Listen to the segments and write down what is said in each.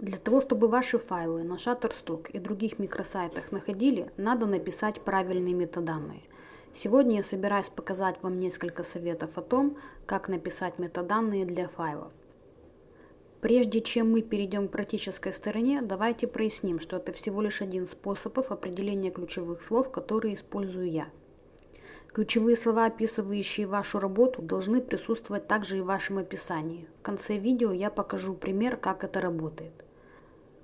Для того, чтобы ваши файлы на Shutterstock и других микросайтах находили, надо написать правильные метаданные. Сегодня я собираюсь показать вам несколько советов о том, как написать метаданные для файлов. Прежде чем мы перейдем к практической стороне, давайте проясним, что это всего лишь один способ определения ключевых слов, которые использую я. Ключевые слова, описывающие вашу работу, должны присутствовать также и в вашем описании. В конце видео я покажу пример, как это работает.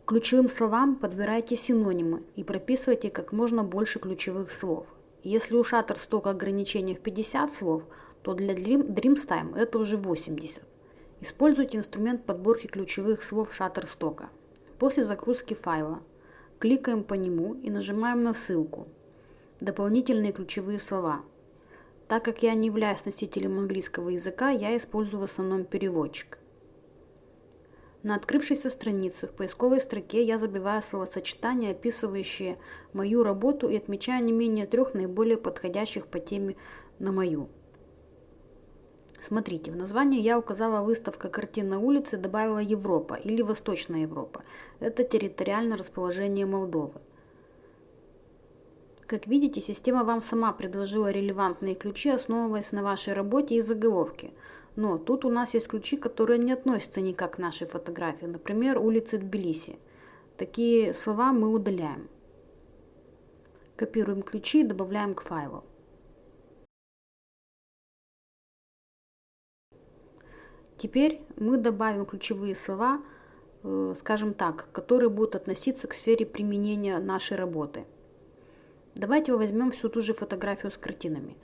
Ключевым словам подбирайте синонимы и прописывайте как можно больше ключевых слов. Если у Shutterstock ограничение в 50 слов, то для Dreamstime это уже 80. Используйте инструмент подборки ключевых слов Shutterstock. После загрузки файла кликаем по нему и нажимаем на ссылку «Дополнительные ключевые слова». Так как я не являюсь носителем английского языка, я использую в основном переводчик. На открывшейся странице в поисковой строке я забиваю словосочетания, описывающие мою работу и отмечаю не менее трех наиболее подходящих по теме на мою. Смотрите, в названии я указала выставка картин на улице, добавила Европа или Восточная Европа. Это территориальное расположение Молдовы. Как видите, система вам сама предложила релевантные ключи, основываясь на вашей работе и заголовке – но тут у нас есть ключи, которые не относятся никак к нашей фотографии. Например, улицы Тбилиси. Такие слова мы удаляем. Копируем ключи и добавляем к файлу. Теперь мы добавим ключевые слова, э, скажем так, которые будут относиться к сфере применения нашей работы. Давайте возьмем всю ту же фотографию с картинами.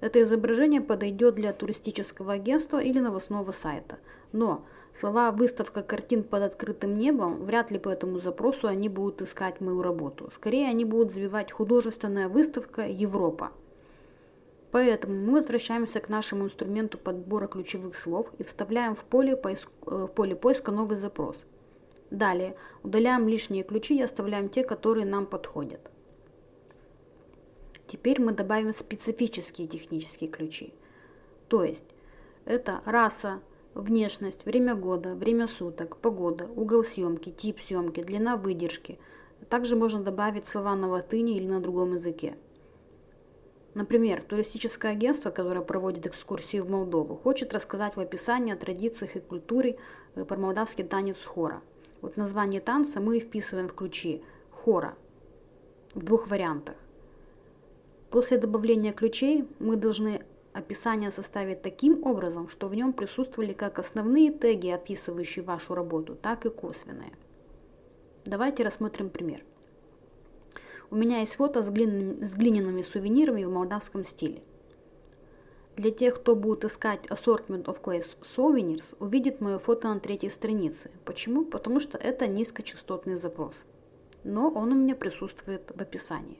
Это изображение подойдет для туристического агентства или новостного сайта. Но слова «выставка картин под открытым небом» вряд ли по этому запросу они будут искать мою работу. Скорее они будут забивать «художественная выставка Европа». Поэтому мы возвращаемся к нашему инструменту подбора ключевых слов и вставляем в поле, поиск, э, в поле поиска новый запрос. Далее удаляем лишние ключи и оставляем те, которые нам подходят. Теперь мы добавим специфические технические ключи. То есть это раса, внешность, время года, время суток, погода, угол съемки, тип съемки, длина выдержки. Также можно добавить слова на латыни или на другом языке. Например, туристическое агентство, которое проводит экскурсии в Молдову, хочет рассказать в описании о традициях и культуре э, про молдавский танец хора. Вот название танца мы вписываем в ключи хора в двух вариантах. После добавления ключей мы должны описание составить таким образом, что в нем присутствовали как основные теги, описывающие вашу работу, так и косвенные. Давайте рассмотрим пример. У меня есть фото с глиняными, с глиняными сувенирами в молдавском стиле. Для тех, кто будет искать Assortment of Clay Souvenirs, увидит мое фото на третьей странице. Почему? Потому что это низкочастотный запрос. Но он у меня присутствует в описании.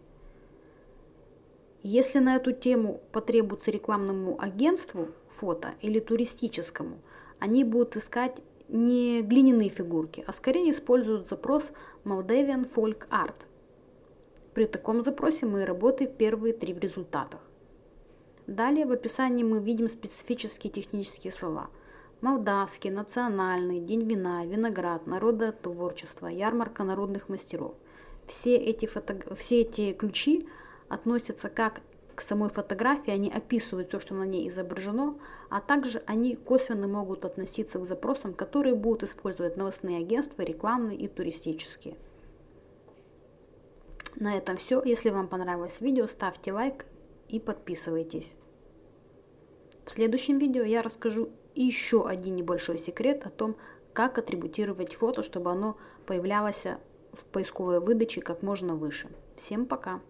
Если на эту тему потребуется рекламному агентству фото или туристическому, они будут искать не глиняные фигурки, а скорее используют запрос Moldavian Folk Art. При таком запросе мы работаем первые три в результатах. Далее в описании мы видим специфические технические слова. Молдавский, национальный, день вина, виноград, народотворчество, ярмарка народных мастеров. Все эти, фото... все эти ключи – относятся как к самой фотографии, они описывают все, что на ней изображено, а также они косвенно могут относиться к запросам, которые будут использовать новостные агентства, рекламные и туристические. На этом все. Если вам понравилось видео, ставьте лайк и подписывайтесь. В следующем видео я расскажу еще один небольшой секрет о том, как атрибутировать фото, чтобы оно появлялось в поисковой выдаче как можно выше. Всем пока!